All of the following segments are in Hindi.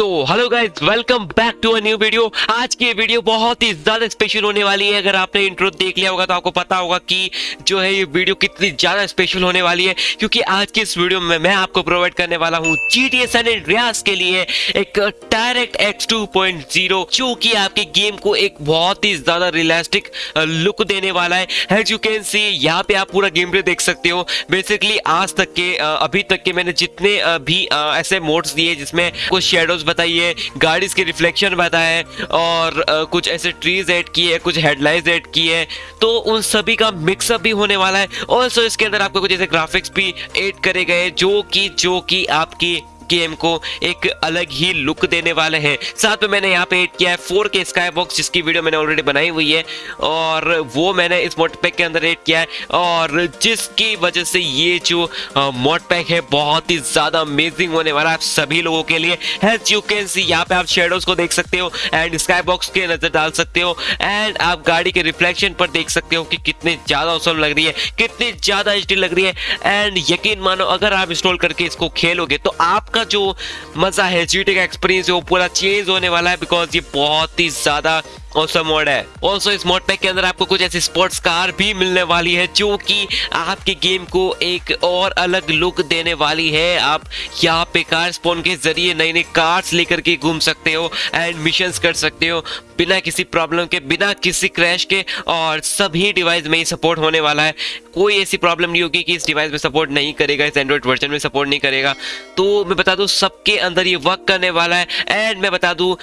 तो hello guys welcome back to a new video आज की वीडियो बहुत ही ज़्यादा स्पेशल होने वाली है। अगर आपने इंट्रो देख लिया होगा तो आपको पता होगा कि जो है ये वीडियो कितनी ज़्यादा स्पेशल होने वाली है। क्योंकि आज की इस वीडियो में मैं आपको प्रोवाइड करने वाला हूँ जी टी एस रियाज के लिए एक direct x two point zero जो कि आपके गेम को एक बहुत ही ज़्यादा रियलिस्टिक लुक देने वाला है। एज यू कैन सी यहाँ पे आप पूरा गेम प्ले देख सकते हो। बेसिकली आज तक के अभी तक के मैंने जितने भी ऐसे मोड्स दिए जिसमें कुछ शेडोज बताइए गाड़ी के रिफ्लेक्शन बताए और कुछ ऐसे ट्रीज ऐड किए, कुछ हेडलाइंस ऐड किए तो उन सभी का मिक्सअप भी होने वाला है। ऑल्सो इसके अंदर आपको कुछ ऐसे ग्राफिक्स भी ऐड करे गए, जो कि जो कि आपकी गेम को एक अलग ही लुक देने वाले हैं। साथ में मैंने यहाँ पे एड किया है फोर के स्काई बॉक्स जिसकी वीडियो मैंने ऑलरेडी बनाई हुई है। और वो मैंने इस मोड पैक के अंदर एड किया है। और जिसकी वजह से ये जो मोड पैक है, बहुत ही ज़्यादा अमेजिंग होने वाला है सभी लोगों के लिए। एज यू कैन सी यहाँ पे आप शेडोज को देख सकते हो एंड स्काई बॉक्स के नज़र डाल सकते हो एंड आप गाड़ी के रिफ्लेक्शन पर देख सकते हो कि कितनी ज़्यादा औसम लग रही है, कितनी ज़्यादा एचडी लग रही है। एंड यकीन मानो, अगर आप इंस्टॉल करके इसको खेलोगे तो आपका का जो मज़ा है जीटी का एक्सपीरियंस है, वो पूरा चेंज होने वाला है बिकॉज़ ये बहुत ही ज़्यादा ऑसम मोड है? ऑल्सो इस मोड पैक के अंदर आपको कुछ ऐसी स्पोर्ट्स कार भी मिलने वाली है जो कि आपके गेम को एक और अलग लुक देने वाली है। आप यहाँ पे कार स्पोन के ज़रिए नई नई कार्स लेकर के घूम सकते हो एंड मिशन कर सकते हो बिना किसी प्रॉब्लम के, बिना किसी क्रैश के और सभी डिवाइस में ही सपोर्ट होने वाला है। कोई ऐसी प्रॉब्लम नहीं होगी कि इस डिवाइस में सपोर्ट नहीं करेगा, इस एंड्रॉइड वर्जन में सपोर्ट नहीं करेगा। तो मैं बता दूँ सबके अंदर ये वर्क करने वाला है एंड मैं बता दूँ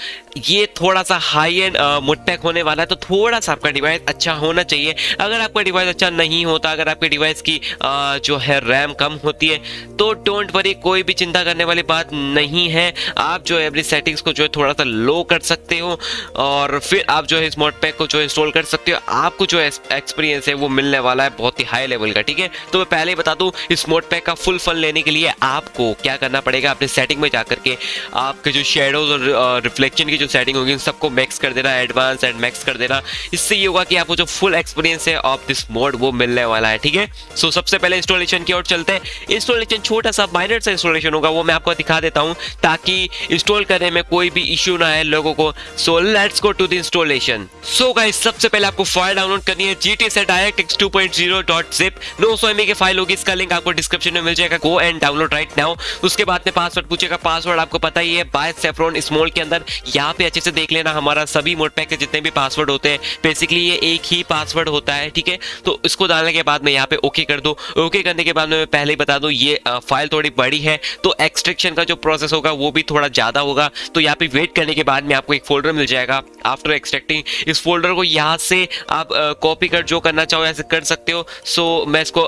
ये थोड़ा सा हाई एंड पैक होने वाला है तो थोड़ा सा आपका डिवाइस अच्छा होना चाहिए। अगर आपका डिवाइस अच्छा नहीं होता अगर आपके डिवाइस की आ, जो है रैम कम होती है तो डोंट वरी कोई भी चिंता करने वाली बात नहीं है। आप जो है अपनी सेटिंग्स को जो है थोड़ा सा लो कर सकते हो और फिर आप जो है मोड पैक को जो इंस्टॉल कर सकते हो। आपको जो एक्सपीरियंस है वो मिलने वाला है बहुत ही हाई लेवल का ठीक है? तो मैं पहले ही बता दूँ मोड पैक का फुल फन लेने के लिए आपको क्या करना पड़ेगा? अपने सेटिंग में जा करके आपके जो शेडोज और रिफ्लेक्शन की जो सेटिंग होगी उन सबको मैक्स कर देना एडवांस एडवांस एंड मैक्स कर देना। इससे ये होगा कि आपको जो फुल एक्सपीरियंस है ऑफ़ दिस मोड वो मिलने वाला है, ठीक है? सो सबसे पहले इंस्टॉलेशन की ओर चलते हैं। इंस्टॉलेशन छोटा सा माइनर सा इंस्टॉलेशन होगा, वो मैं आपको दिखा देता हूँ, ताकि इंस्टॉल करने में कोई भी इश्यू ना है लोगों को। So let's go to the installation so guys सबसे पहले आपको फ़ाइल डाउनलोड करनी है। जीटी से DirectX two point zero dot zip नौ सौ एम की फ़ाइल होगी, इसका लिंक आपको डिस्क्रिप्शन में मिल जाएगा। Go and download right now उसके बाद में पासवर्ड पूछेगा। पासवर्ड आपको पता ही है बाय सेफ्रॉन स्मॉल के अंदर। यहाँ पे अच्छे से देख लेना हमारा सभी मोड पैक जितने भी पासवर्ड होते हैं बेसिकली ये एक ही पासवर्ड होता है, ठीक है? तो इसको डालने के बाद में यहाँ पे ओके कर दो। ओके करने के बाद मैं पहले ही बता दूँ, ये फ़ाइल थोड़ी बड़ी है तो एक्सट्रेक्शन का जो प्रोसेस होगा, वो भी थोड़ा ज़्यादा होगा। तो यहाँ पे वेट करने के बाद में आपको एक फोल्डर मिल जाएगा। आफ्टर एक्सट्रैक्टिंग इस फोल्डर को यहाँ से आप कॉपी कर, जो करना चाहो, ऐसे कर सकते हो। सो मैं इसको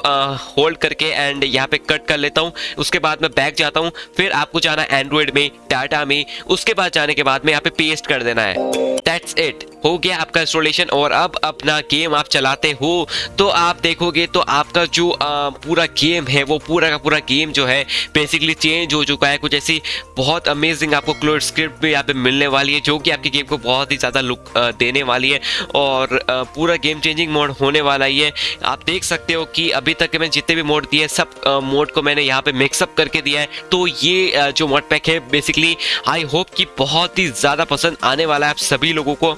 होल्ड करके एंड यहाँ पे कट कर लेता हूँ। उसके बाद मैं बैक जाता हूँ। फिर आपको जाना एंड्रॉइड में डाटा में। उसके बाद जाने के बाद में यहाँ पे पेस्ट कर देना है। दैट्स इट हो गया आपका इंस्टॉलेशन और अब अपना गेम आप चलाते हो तो आप देखोगे तो आपका जो आ, पूरा गेम है वो पूरा का पूरा गेम जो है बेसिकली चेंज हो चुका है। कुछ ऐसी बहुत अमेजिंग आपको क्लोड स्क्रिप्ट भी यहाँ पे मिलने वाली है जो कि आपके गेम को बहुत ही ज़्यादा लुक आ, देने वाली है और आ, पूरा गेम चेंजिंग मोड होने वाला ही है। आप देख सकते हो कि अभी तक मैंने जितने भी मोड दिए सब मोड को मैंने यहाँ पे मिक्सअप करके दिया है। तो ये जो मोड पैक है बेसिकली आई होप कि बहुत ही ज़्यादा पसंद आने वाला है आप सभी लोगों को।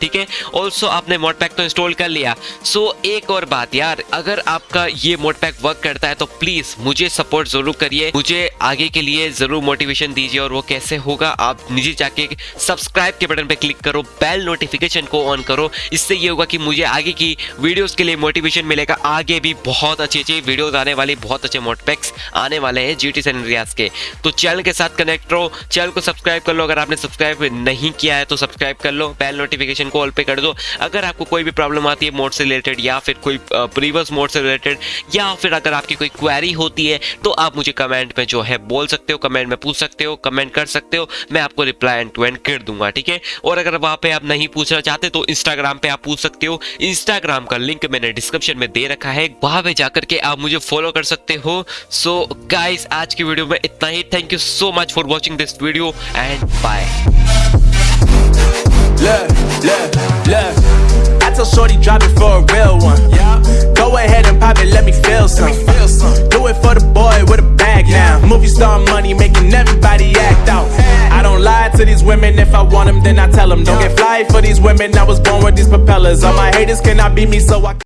ठीक है? ऑल्सो आपने मोड पैक तो इंस्टॉल कर लिया। सो so, एक और बात यार अगर आपका ये मोड पैक वर्क करता है तो प्लीज़ मुझे सपोर्ट ज़रूर करिए। मुझे आगे के लिए ज़रूर मोटिवेशन दीजिए और वो कैसे होगा आप नीचे जाके सब्सक्राइब के बटन पर क्लिक करो बेल नोटिफिकेशन को ऑन करो। इससे ये होगा कि मुझे आगे की वीडियोस के लिए मोटिवेशन मिलेगा। आगे भी बहुत अच्छी अच्छी वीडियोस आने वाली बहुत अच्छे मोड पैक्स आने वाले हैं जी टी रियाज के। तो चैनल के साथ कनेक्ट रहो चैनल को सब्सक्राइब कर लो। अगर आपने सब्सक्राइब नहीं किया है तो सब्सक्राइब कर लो बेल नोटिफिकेशन कॉल पे कर दो। अगर आपको कोई भी प्रॉब्लम आती है मोड से रिलेटेड या फिर कोई प्रीवियस मोड से रिलेटेड या फिर अगर आपकी कोई क्वेरी होती है तो आप मुझे कमेंट में जो है बोल सकते हो कमेंट में पूछ सकते हो कमेंट कर सकते हो। मैं आपको रिप्लाई एंड टू एंड कर दूँगा, ठीक है? और अगर वहाँ पे आप नहीं पूछना चाहते तो इंस्टाग्राम पे आप पूछ सकते हो। इंस्टाग्राम का लिंक मैंने डिस्क्रिप्शन में दे रखा है। वहाँ पे जाकर के आप मुझे फॉलो कर सकते हो। सो गाइस आज की वीडियो में इतना ही। Thank you so much for watching this video and bye tell Shorty drop it for a real one. Yeah. Go ahead and pop it, let me feel some. Feel some. Do it for the boy with a bag now. Movie star money making everybody act out. I don't lie to these women, if I want them, then I tell them, don't get fly for these women. I was born with these propellers. All my haters cannot beat me, so I.